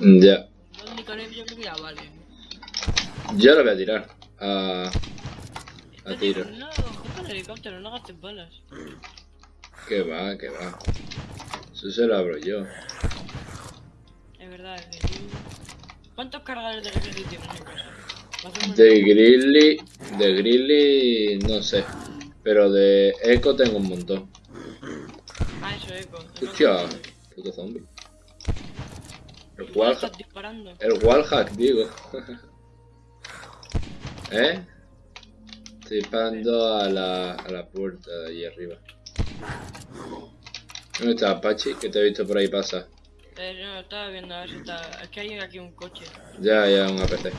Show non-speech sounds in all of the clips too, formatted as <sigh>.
Ya. Dos yo creo que ya vale. Yo lo voy a tirar. A, a tiro. No, el helicóptero, no gastes balas. Que va, que va. Eso se lo abro yo. Es verdad, es que ¿Cuántos cargadores de refresco tienes en casa? De Grizzly. De Grizzly. No sé. Pero de Echo tengo un montón. Ah, eso, eco. Hostia, puto zombie. El wallhack. disparando. El wallhack, digo. <laughs> ¿Eh? Estoy disparando a la, a la puerta de ahí arriba. ¿Dónde está Apache? Que te he visto por ahí pasar. Eh, no, estaba viendo a ver si está... Es que hay aquí un coche. Ya, ya, un APC.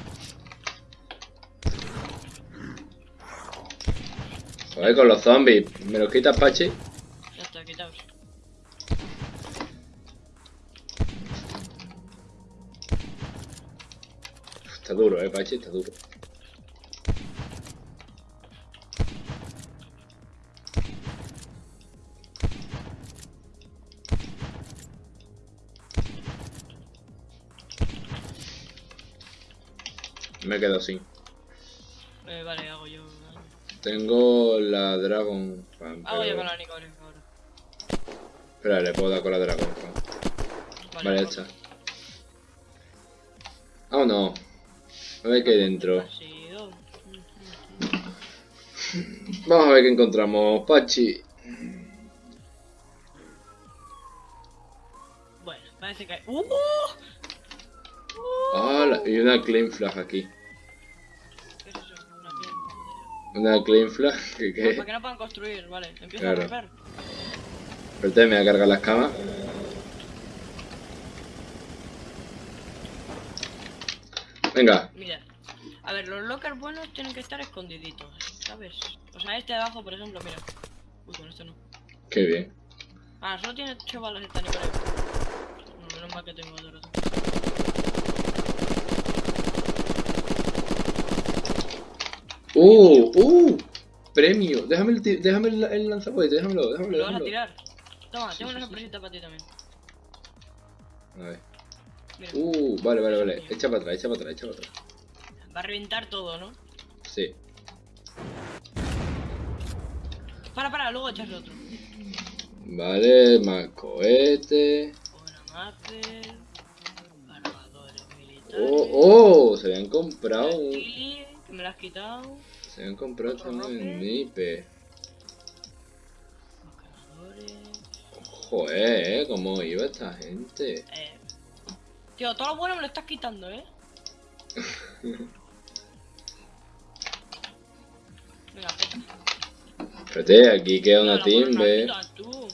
Joder, con los zombies. ¿Me los quita Apache? Está duro, eh, Apache, está duro. Me he quedado sin. Eh, vale, hago yo. Tengo la Dragon Fan, Hago yo con la nicones ahora. Espera, le puedo dar con la Dragon Fan. Vale, pues, hecha. Vámonos. A ver qué hay dentro. Vamos a ver qué encontramos. Pachi. Bueno, parece que hay... ¡Uh! ¡Hala! y una Claim Flag aquí. ¿Qué es eso? Una piel. Una Claim Flag. ¿Qué Ah, qué? Para que no puedan construir, vale. Empiezo Claro. a romper. Espérate, me voy a cargar las camas. Venga. Mira. A ver, los lockers buenos tienen que estar escondiditos, ¿sabes? O sea, este de abajo, por ejemplo, mira. Uy, con este no. Qué bien. Ah, solo tiene 8 balas esta Nicolás. No, menos mal que tengo otro. ¡Uh! ¡Uh! Premio. Déjame el, déjame el, el lanzacohete. Déjamelo, déjamelo. ¿Lo vas a tirar? Toma, tengo una sorpresita para ti también. A ver. Uh, vale, vale, vale. Echa para atrás, echa para atrás, echa para atrás. va a reventar todo, ¿no? Sí. Para, para, luego echarle otro. Vale, más cohete. Oh, oh, se habían comprado un... Que me lo has quitado. Se habían comprado también nipe. Joder, ¿eh? ¿Cómo iba esta gente? Eh. Tío, todo lo bueno me lo estás quitando, ¿eh? Venga, peta. Espérate, aquí queda una no quitas tú.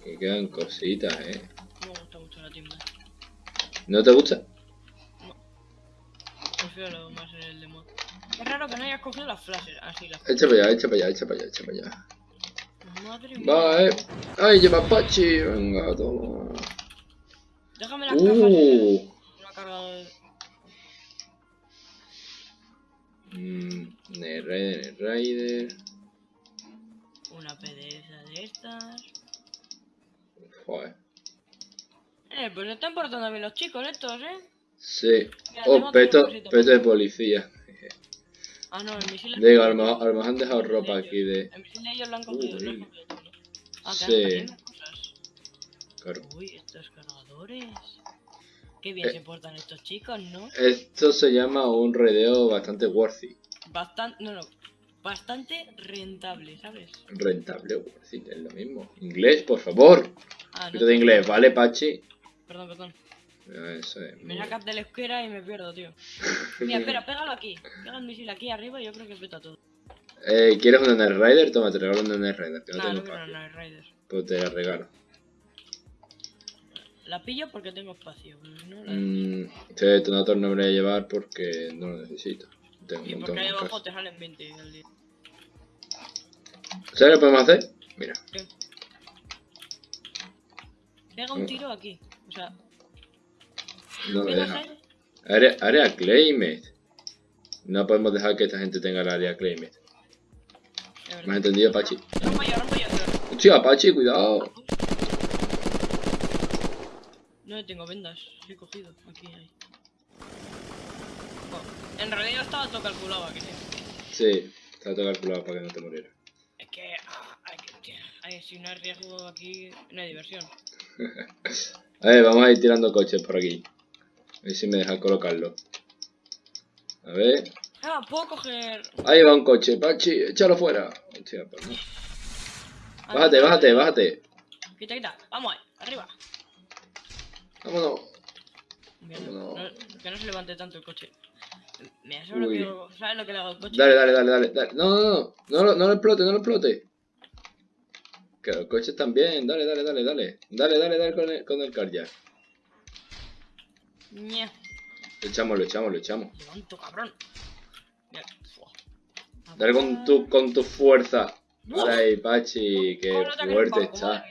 Aquí quedan cositas, ¿eh? No me gusta mucho la timba. ¿No te gusta? Prefiero lo más en el demo. Es raro que no hayas cogido las flashes. Así, las Echa para allá, echa para allá, echa para allá, echa para allá. Madre mía. Va, eh. Ay, lleva Pachi. Venga, toma. Déjame las cajas. Uh. Una carga de... Mmm, Rider, Rider. Una PDF de estas. Joder. Eh, pues se están portando bien los chicos estos, ¿eh? Sí. Mira, Oh, peto, peto de policía. Ah, no, el misil... Digo, a lo mejor, han dejado ropa aquí de... El misil de ellos lo han cogido, todo, ¿no? Ah, Sí. Claro. Uy, estos cargadores. Qué bien Eh. se portan estos chicos, ¿no? Esto se llama un redeo bastante worthy. Bastante... No, no. Bastante rentable, ¿sabes? Rentable, worthy, es lo mismo. Inglés, por favor. Ah, Poquito de inglés, ¿vale, Pachi? Perdón, perdón. Eso es. Me sacas de la escuela y me pierdo, tío. <laughs> Mira, espera, pégalo aquí. Pega el misil aquí arriba y yo creo que peta todo. Eh, ¿Quieres una Night Rider? Toma, te regalo una Night Rider, que no No, tengo no. Pues te la regalo. La pillo porque tengo espacio, no la... Mm, este detonator no me lo voy a llevar porque no lo necesito. Tengo un Y montón porque abajo casa. te salen 20 al día. ¿Sabes lo que podemos hacer? Mira. ¿Qué? Pega un tiro aquí. O sea, No me ¿qué deja. Área, área claimed. No podemos dejar que esta gente tenga el área claimed. ¿Me has entendido, Pachi? Rompo yo, rompo yo. Hostia, Pachi, cuidado. No tengo vendas, he cogido. Aquí hay. Oh, en realidad estaba todo calculado aquí, sí. Está todo calculado para que no te murieras. Es que, ah, hay que, hay- si no hay riesgo aquí, no hay diversión. <laughs> A ver, vamos a ir tirando coches por aquí. A ver si me deja colocarlo. A ver. Ah, puedo coger. Ahí va un coche, Pachi, échalo fuera. Hostia, pues no. Ah, Bájate, bájate, bájate. Quita, quita. Vamos ahí, arriba. Vámonos. No. que no se levante tanto el coche. Mira, ¿sabes lo que, ¿sabes lo que le hago al coche? Dale, dale, dale, dale, dale. No, no, no. No, lo- no lo explote, no lo explote. Que los coches también. Dale, dale, dale, dale. Dale, dale, dale con el, con el car ya. Lo echamos, lo echamos, lo echamos. Levanto, cabrón. Mira. Dale con tu, con tu fuerza. Dale Pachi, que ¿Cómo no te ha fuerte está.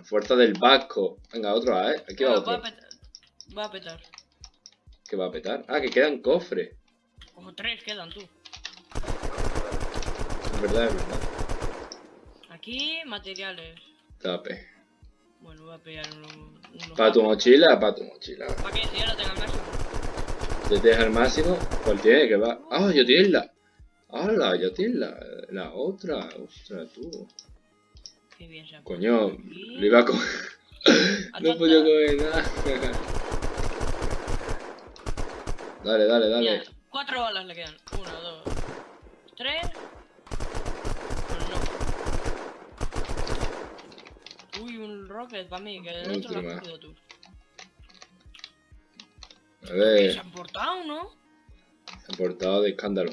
La fuerza del vasco. Venga, otro, ¿eh? Aquí va Bueno, va, a otro. petar, va a petar. Que va a petar. Ah, que quedan cofres. Ojo, tres quedan, tú. Es verdad, es verdad. Aquí, materiales. Tape. Bueno, voy a pillar uno, unos... Para tu mochila, para tu mochila. ¿Para qué? Si ya lo tengo al máximo. Te deja el máximo. ¿Cuál tiene? Que va. Ah, yo tienes la. ¡Hala! Ya tienes la, la otra. Ostras, tú. Qué bien Coño, lo iba a coger. <laughs> no podido coger nada. dale, dale, dale. Mira, cuatro balas le quedan. Una, dos, tres. Bueno, no. Uy, un rocket para mí, que el otro lo has cogido tú. A ver, se han portado, ¿no? se han portado de escándalo.